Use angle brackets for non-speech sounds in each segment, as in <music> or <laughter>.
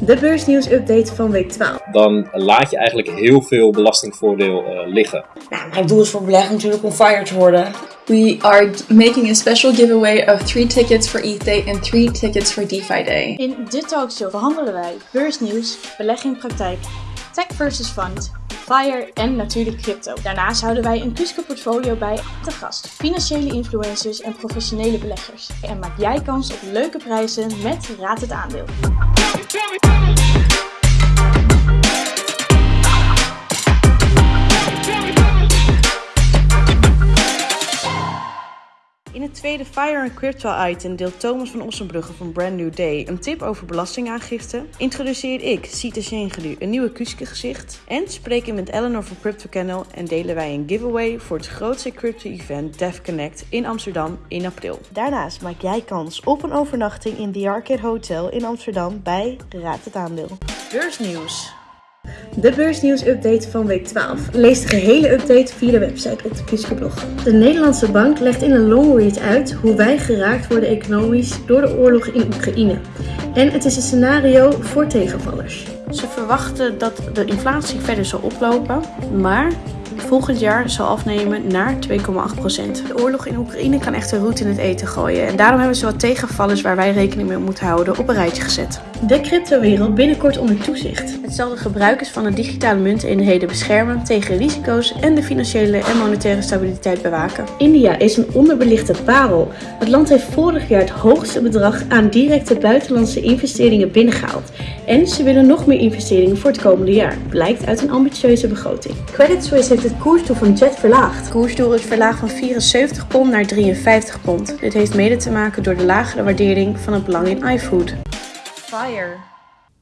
De beursnieuws-update van week 12. dan laat je eigenlijk heel veel belastingvoordeel eh, liggen. Nou, mijn doel is voor beleggen natuurlijk om fire te worden. We are making a special giveaway of three tickets for ETH Day and three tickets for DeFi Day. In dit talkshow behandelen wij beursnieuws, belegging in praktijk, tech versus fund, FIRE en natuurlijk crypto. Daarnaast houden wij een Kuske portfolio bij te gast, financiële influencers en professionele beleggers. En maak jij kans op leuke prijzen met Raad het Aandeel. In het tweede Fire and Crypto item deelt Thomas van Ossenbrugge van Brand New Day een tip over belastingaangifte. Introduceer ik, Sita Sjengedu, een nieuwe Kuske gezicht. En spreek ik met Eleanor van Crypto Kennel en delen wij een giveaway voor het grootste crypto-event Dev Connect in Amsterdam in april. Daarnaast maak jij kans op een overnachting in The Arcade Hotel in Amsterdam bij Raad het Aandeel. Beursnieuws. De beursnieuws-update van week 12. Lees de gehele update via de website op de Kuske-blog. De Nederlandse bank legt in een longread uit hoe wij geraakt worden economisch door de oorlog in Oekraïne. En het is een scenario voor tegenvallers. Ze verwachten dat de inflatie verder zal oplopen, maar volgend jaar zal afnemen naar 2,8%. De oorlog in Oekraïne kan echter roet in het eten gooien en daarom hebben ze wat tegenvallers waar wij rekening mee moeten houden op een rijtje gezet. De cryptowereld binnenkort onder toezicht. Het zal de gebruikers van de digitale munteenheden beschermen tegen risico's en de financiële en monetaire stabiliteit bewaken. India is een onderbelichte parel. Het land heeft vorig jaar het hoogste bedrag aan directe buitenlandse investeringen binnengehaald. En ze willen nog meer investeringen voor het komende jaar, blijkt uit een ambitieuze begroting. Credit Suisse heeft het koersdoel van Jet verlaagd. Het koersdoel is verlaagd van 74 pond naar 53 pond. Dit heeft mede te maken door de lagere waardering van het belang in iFood. Fire.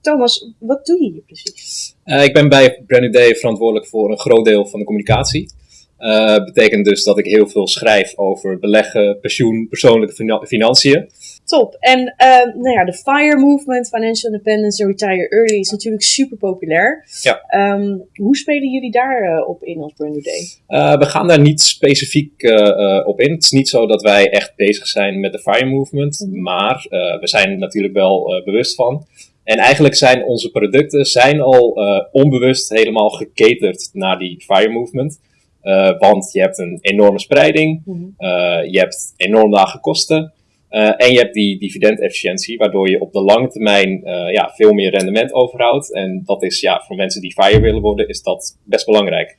Thomas, wat doe je hier precies? Eh, ik ben bij Brand New Day verantwoordelijk voor een groot deel van de communicatie. Eh betekent dus dat ik heel veel schrijf over beleggen, pensioen, persoonlijke fina- financiën. Top. En ehm, nou ja, de FIRE movement, Financial Independence en Retire Early, is natuurlijk super populair. Ja. Ehm, hoe spelen jullie daarop op in als Brand New Day? Eh, we gaan daar niet specifiek eh, eh, op in. Het is niet zo dat wij echt bezig zijn met de FIRE movement, maar eh, we zijn er natuurlijk wel eh, bewust van. En eigenlijk zijn onze producten zijn al eh, onbewust helemaal gecaterd naar die FIRE movement. Eh, want je hebt een enorme spreiding, eh, je hebt enorm lage kosten eh, en je hebt die dividendefficiëntie, waardoor je op de lange termijn ja, veel meer rendement overhoudt. En dat is ja, voor mensen die FIRE willen worden, is dat best belangrijk.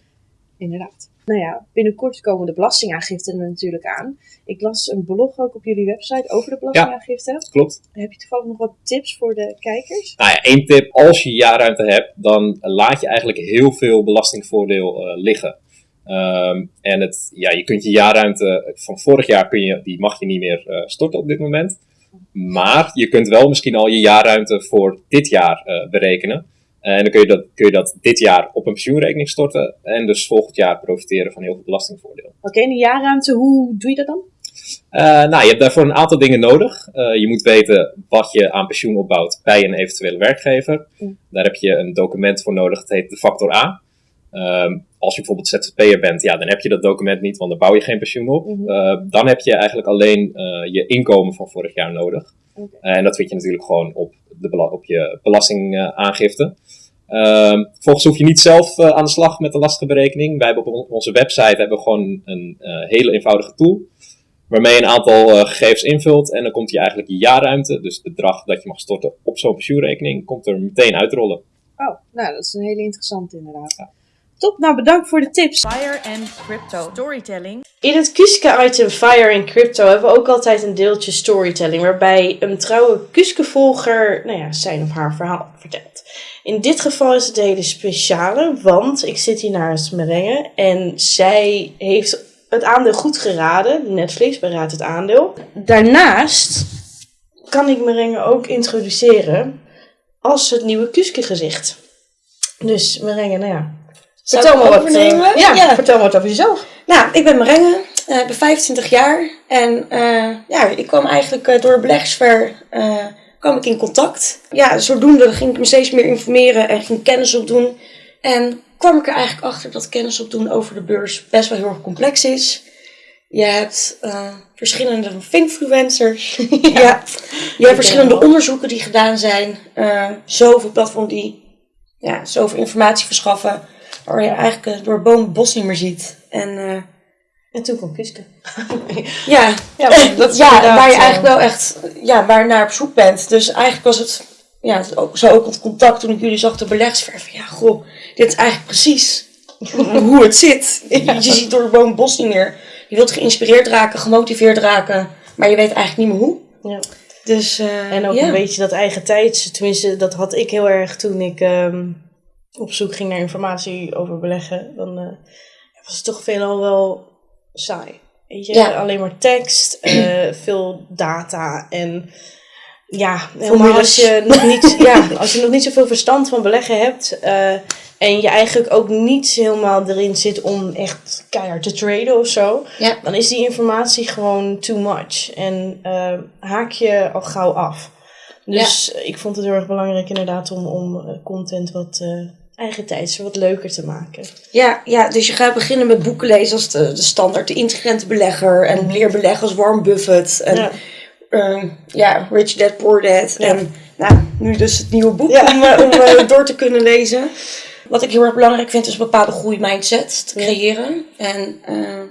Inderdaad. Nou ja, binnenkort komen de belastingaangiften er natuurlijk aan. Ik las een blog ook op jullie website over de belastingaangifte. Klopt? Heb je toevallig nog wat tips voor de kijkers? Nou ja, één tip, als je jaarruimte hebt, dan laat je eigenlijk heel veel belastingvoordeel liggen. Ehm, en het, ja, je kunt je jaarruimte van vorig jaar, kun je, die mag je niet meer eh, storten op dit moment. Maar je kunt wel misschien al je jaarruimte voor dit jaar eh, berekenen. En dan kun je, dat, kun je dat dit jaar op een pensioenrekening storten. En dus volgend jaar profiteren van heel veel belastingvoordeel. Oké, en die jaarruimte, hoe doe je dat dan? Eh, nou, je hebt daarvoor een aantal dingen nodig. Je moet weten wat je aan pensioen opbouwt bij een eventuele werkgever. Mm. Daar heb je een document voor nodig, dat heet de factor A. Ehm, als je bijvoorbeeld ZZP'er bent, ja, dan heb je dat document niet, want dan bouw je geen pensioen op. Mhm. Eh, dan heb je eigenlijk alleen eh, je inkomen van vorig jaar nodig. Oké. en dat vind je natuurlijk gewoon op, de, op je belastingaangifte. Ehm vervolgens hoef je niet zelf eh, aan de slag met de lastenberekening. Wij hebben op on- onze website hebben we gewoon een eh, hele eenvoudige tool. Waarmee je een aantal eh, gegevens invult. En dan komt je eigenlijk je jaarruimte, dus het bedrag dat je mag storten op zo'n pensioenrekening, komt er meteen uitrollen. Oh, nou, dat is een hele interessante inderdaad. Top, nou bedankt voor de tips. Fire and Crypto. Storytelling. In het Kuske-item Fire in Crypto hebben we ook altijd een deeltje storytelling, waarbij een trouwe Kuske-volger nou ja, zijn of haar verhaal vertelt. In dit geval is het een hele speciale, want ik zit hier naast Merengue en zij heeft het aandeel goed geraden. Netflix beraadt het aandeel. Daarnaast kan ik Merengue ook introduceren als het nieuwe Kuske-gezicht. Dus Merengue, nou ja. Zou Vertel me wat, eh, ja, Ja. vertel me wat over jezelf. Nou, ik ben Marenge, eh, ik ben 25 jaar en eh, ja, ik kwam eigenlijk eh, door Beleggersver eh kwam ik in contact. Ja, zodoende ging ik me steeds meer informeren en ging kennis opdoen. En kwam ik er eigenlijk achter dat kennis opdoen over de beurs best wel heel erg complex is. Je hebt uh, verschillende influencers. <laughs> ja. Je hebt verschillende onderzoeken die gedaan zijn. Uh, zoveel platforms die ja, zoveel informatie verschaffen. Waar je eigenlijk door bomen bos niet meer ziet. En, uh, en toen kwam Kuske. <laughs> ja, ja, <laughs> dat is ja waar je eigenlijk wel echt ja, waar naar op zoek bent. Dus eigenlijk was het ja, zo ook het contact toen ik jullie zag de belegsverven. Ja, goh, dit is eigenlijk precies <laughs> hoe het zit. Je ziet door de boom bos niet meer. Je wilt geïnspireerd raken, gemotiveerd raken, maar je weet eigenlijk niet meer hoe. Ja. Dus, uh, en ook een beetje dat eigen tijd. Tenminste, dat had ik heel erg toen ik um, op zoek ging naar informatie over beleggen. Dan uh, was het toch veelal wel saai. Weet je, ja. alleen maar tekst, uh, <clears throat> veel data en ja, helemaal als je, nog niet, <laughs> ja, als je nog niet zoveel verstand van beleggen hebt uh, en je eigenlijk ook niet helemaal erin zit om echt keihard te traden of zo, ja. dan is die informatie gewoon too much en haak je al gauw af. Dus ik vond het heel erg belangrijk inderdaad om, om content wat uh, eigen tijds wat leuker te maken. Ja, ja, dus je gaat beginnen met boeken lezen als de, de standaard, de intelligente belegger en leer beleggen als Warren Buffett. En, ja uh, ja, Rich Dad Poor Dad. En nou, nu dus het nieuwe boek om, uh, om uh, door te kunnen lezen. Wat ik heel erg belangrijk vind is een bepaalde groeimindset te creëren. En uh,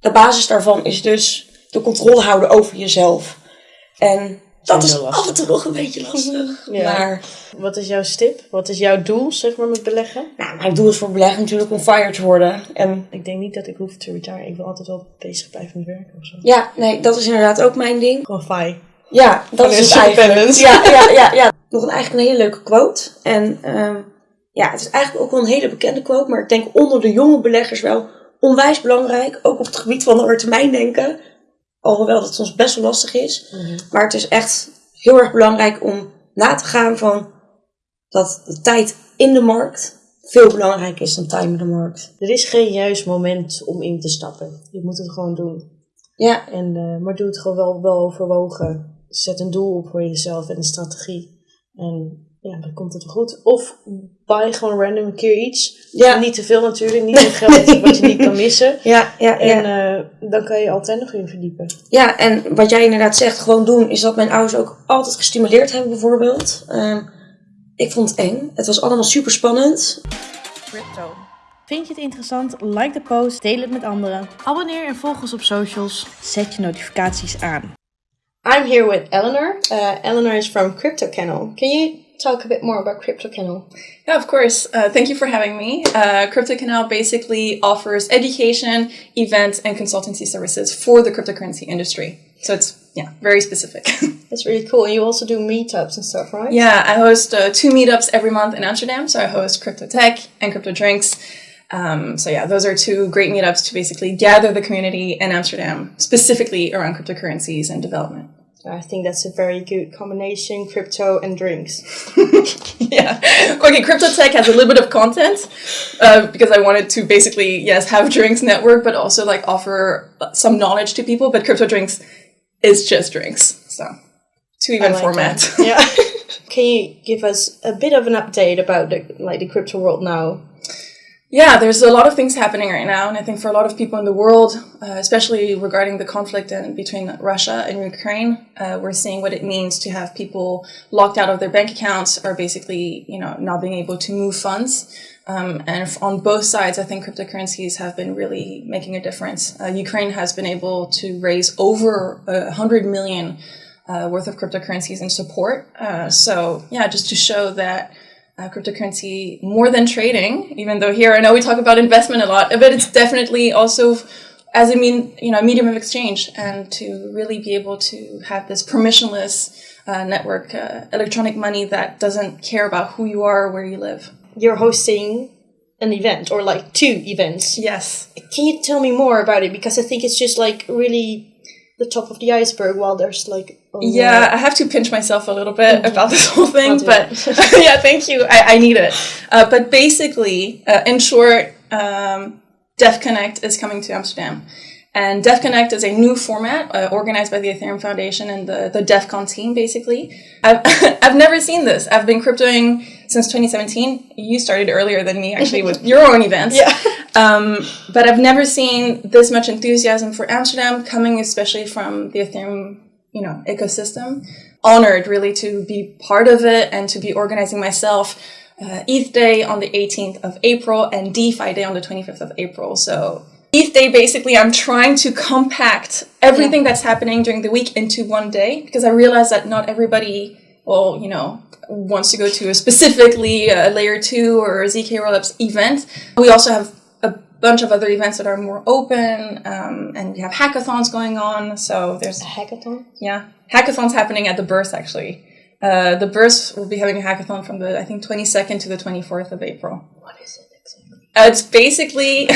de basis daarvan is dus de controle houden over jezelf. En dat is af en toe nog een beetje lastig. <laughs> Ja. Maar, wat is jouw stip? Wat is jouw doel, zeg maar, met beleggen? Nou, mijn doel is voor beleggen natuurlijk om fire te worden. En ik denk niet dat ik hoef te retire. Ik wil altijd wel bezig blijven met werken of zo. Ja, nee, dat is inderdaad ook mijn ding. Gewoon fi. Ja, dat is het eigenlijk. Ja, ja, ja, ja. Nog een, eigenlijk een hele leuke quote. En um, ja, het is eigenlijk ook wel een hele bekende quote. Maar ik denk onder de jonge beleggers wel onwijs belangrijk. Ook op het gebied van lange termijn denken. Alhoewel dat soms best wel lastig is. Mhm. Maar het is echt heel erg belangrijk om na te gaan van dat de tijd in de markt veel belangrijker is dan time in de markt. Er is geen juist moment om in te stappen. Je moet het gewoon doen. Ja. En, uh, maar doe het gewoon wel, wel overwogen. Zet een doel op voor jezelf en een strategie. En ja, dan komt het wel goed. Of buy gewoon random een keer iets. Ja. Niet te veel natuurlijk, niet te geld <laughs> wat je niet kan missen. Ja, ja, en uh, dan kan je altijd nog in verdiepen. Ja, en wat jij inderdaad zegt, gewoon doen, is dat mijn ouders ook altijd gestimuleerd hebben bijvoorbeeld. Um, ik vond het eng. Het was allemaal super spannend. Crypto. Vind je het interessant? Like de post, deel het met anderen. Abonneer en volg ons op socials. Zet je notificaties aan. I'm here with Eleanor. Uh, Eleanor is from Crypto Kennel. Can you talk a bit more about Crypto Canal? Yeah, of course. Uh, thank you for having me. Uh, Crypto Canal basically offers education, events, and consultancy services for the cryptocurrency industry. So it's yeah, very specific. <laughs> That's really cool. You also do meetups and stuff, right? Yeah, I host uh, two meetups every month in Amsterdam. So I host Crypto Tech and Crypto Drinks. Um, so yeah, those are two great meetups to basically gather the community in Amsterdam, specifically around cryptocurrencies and development. I think that's a very good combination, crypto and drinks. <laughs> yeah. Okay, Crypto Tech has a little bit of content uh, because I wanted to basically, yes, have drinks network, but also like offer some knowledge to people. But Crypto Drinks is just drinks. So, two even like format. <laughs> yeah. Can you give us a bit of an update about the like the crypto world now? Yeah, there's a lot of things happening right now, and I think for a lot of people in the world, uh, especially regarding the conflict in, between Russia and Ukraine, uh, we're seeing what it means to have people locked out of their bank accounts or basically, you know, not being able to move funds. Um, and on both sides, I think cryptocurrencies have been really making a difference. Uh, Ukraine has been able to raise over a hundred million uh, worth of cryptocurrencies in support. Uh, so yeah, just to show that uh, cryptocurrency more than trading, even though here I know we talk about investment a lot, but it's definitely also as a mean, you know, medium of exchange and to really be able to have this permissionless uh, network, uh, electronic money that doesn't care about who you are or where you live. You're hosting an event or like two events. Yes. Can you tell me more about it? Because I think it's just like really the top of the iceberg while there's like yeah i have to pinch myself a little bit about this whole thing but <laughs> yeah thank you i, I need it uh, but basically uh, in short um, def connect is coming to amsterdam and DEF Connect is a new format uh, organized by the Ethereum Foundation and the, the DEFCON team, basically. I've, <laughs> I've never seen this. I've been cryptoing since 2017. You started earlier than me, actually, <laughs> with your own events. Yeah. Um, but I've never seen this much enthusiasm for Amsterdam coming, especially from the Ethereum, you know, ecosystem. Honored really to be part of it and to be organizing myself. Uh, ETH Day on the 18th of April and DeFi Day on the 25th of April. So ETH Day, basically, I'm trying to compact everything that's happening during the week into one day because I realize that not everybody, well, you know, wants to go to a specifically a layer two or a ZK rollups event. We also have a bunch of other events that are more open, um, and we have hackathons going on. So there's A hackathon? yeah, hackathons happening at the Burst actually. Uh, the Burst will be having a hackathon from the I think 22nd to the 24th of April. What is it exactly? Uh, it's basically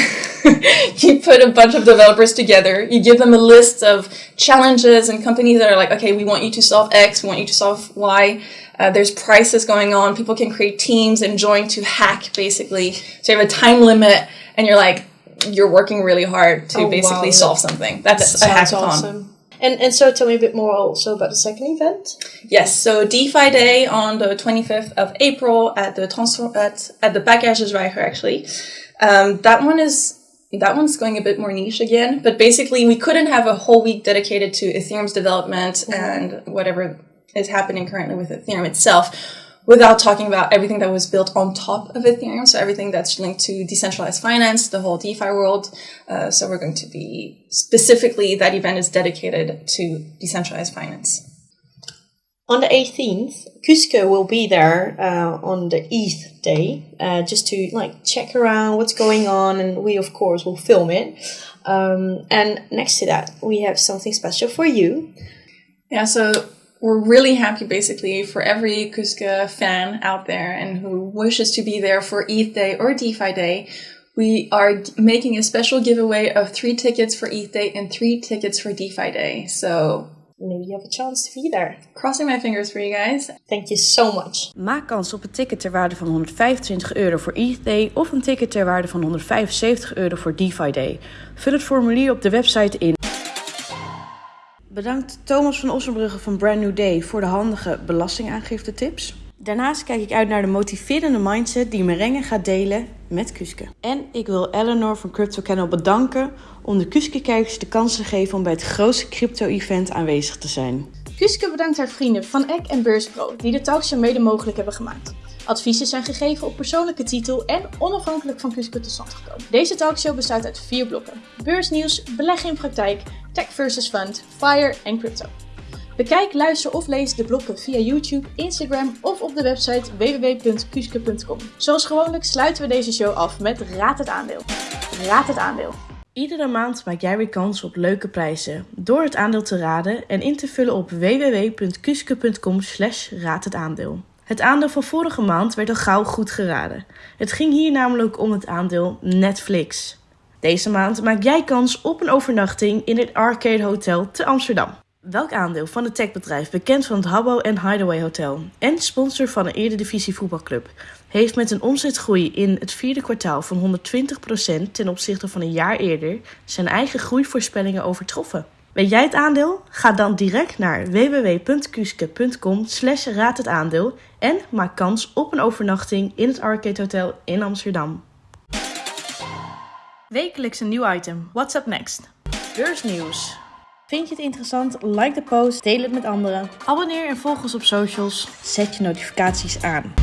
<laughs> you put a bunch of developers together, you give them a list of challenges and companies that are like, okay, we want you to solve X, we want you to solve Y. Uh, there's prices going on. People can create teams and join to hack basically. So you have a time limit, and you're like, you're working really hard to Oh, wow. basically solve something. That's a hackathon. awesome. And, and so tell me a bit more also about the second event. Yes, so DeFi Day on the 25th of April at the transfer at, at the Packagesreiger actually. Um, that one is that one's going a bit more niche again, but basically we couldn't have a whole week dedicated to Ethereum's development and whatever is happening currently with Ethereum itself without talking about everything that was built on top of Ethereum. So everything that's linked to decentralized finance, the whole DeFi world. Uh, so we're going to be specifically that event is dedicated to decentralized finance. On the 18th, Cusco will be there uh, on the ETH day, uh, just to like check around what's going on, and we of course will film it. Um, and next to that, we have something special for you. Yeah, so we're really happy basically for every Kuska fan out there and who wishes to be there for ETH Day or DeFi Day. We are making a special giveaway of three tickets for ETH Day and three tickets for DeFi Day. So, Maybe you have a chance to be there. crossing my fingers for you guys. Thank you so much. Maak kans op een ticket ter waarde van 125 euro voor ETH Day of een ticket ter waarde van 175 euro voor DeFi Day. Vul het formulier op de website in. Bedankt Thomas van Ossenbrugge van Brand New Day voor de handige belastingaangifte tips. Daarnaast kijk ik uit naar de motiverende mindset die Merengue gaat delen met Kuske. En ik wil Eleanor van Crypto Kennel bedanken om de Kuske-kijkers de kans te geven om bij het grootste crypto-event aanwezig te zijn. Kuske bedankt haar vrienden van Eck en Beurspro die de talkshow mede mogelijk hebben gemaakt. Adviezen zijn gegeven op persoonlijke titel en onafhankelijk van Kuske tot stand gekomen. Deze talkshow bestaat uit vier blokken. Beursnieuws, beleggen in praktijk, tech versus fund, fire en crypto. Bekijk, luister of lees de blokken via YouTube, Instagram of op de website www.kuske.com. Zoals gewoonlijk sluiten we deze show af met Raad het aandeel. Raad het aandeel. Iedere maand maak jij weer kans op leuke prijzen door het aandeel te raden en in te vullen op www.kuske.com slash raad het aandeel. Het aandeel van vorige maand werd al gauw goed geraden. Het ging hier namelijk om het aandeel Netflix. Deze maand maak jij kans op een overnachting in het Arcade Hotel te Amsterdam. Welk aandeel van het techbedrijf, bekend van het Habbo en Hideaway Hotel en sponsor van een Eredivisie voetbalclub, heeft met een omzetgroei in het vierde kwartaal van 120% ten opzichte van een jaar eerder zijn eigen groeivoorspellingen overtroffen? Weet jij het aandeel? Ga dan direct naar www.kuske.com slash raad het aandeel en maak kans op een overnachting in het Arcade Hotel in Amsterdam. Wekelijks een nieuw item. What's up next? Beursnieuws. Vind je het interessant? Like de post, deel het met anderen. Abonneer en volg ons op socials. Zet je notificaties aan.